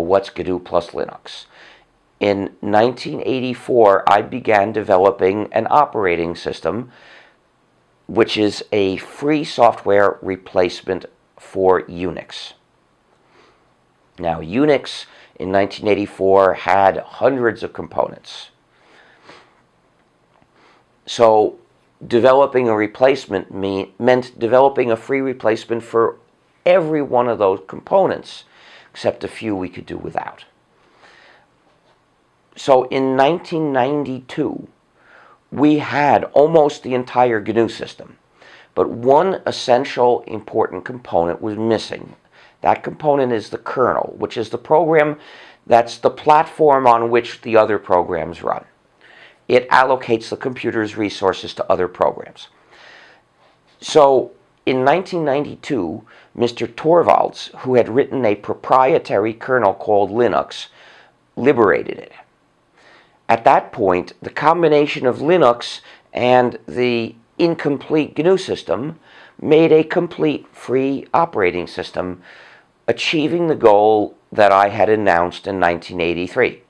what's GNU plus Linux. In 1984, I began developing an operating system which is a free software replacement for Unix. Now, Unix in 1984 had hundreds of components. So developing a replacement mean, meant developing a free replacement for every one of those components, except a few we could do without. So in 1992, we had almost the entire GNU system, but one essential important component was missing. That component is the kernel, which is the program that's the platform on which the other programs run. It allocates the computer's resources to other programs. So in 1992, Mr. Torvalds, who had written a proprietary kernel called Linux, liberated it. At that point, the combination of Linux and the incomplete GNU system made a complete free operating system, achieving the goal that I had announced in 1983.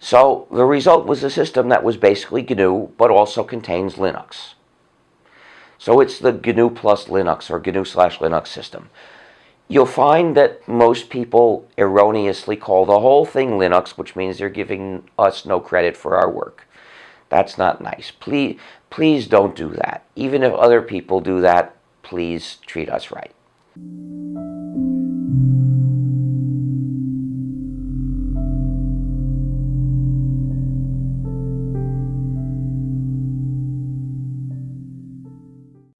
So the result was a system that was basically GNU, but also contains Linux. So it's the GNU plus Linux or GNU slash Linux system. You'll find that most people erroneously call the whole thing Linux, which means they're giving us no credit for our work. That's not nice. Please, please don't do that. Even if other people do that, please treat us right.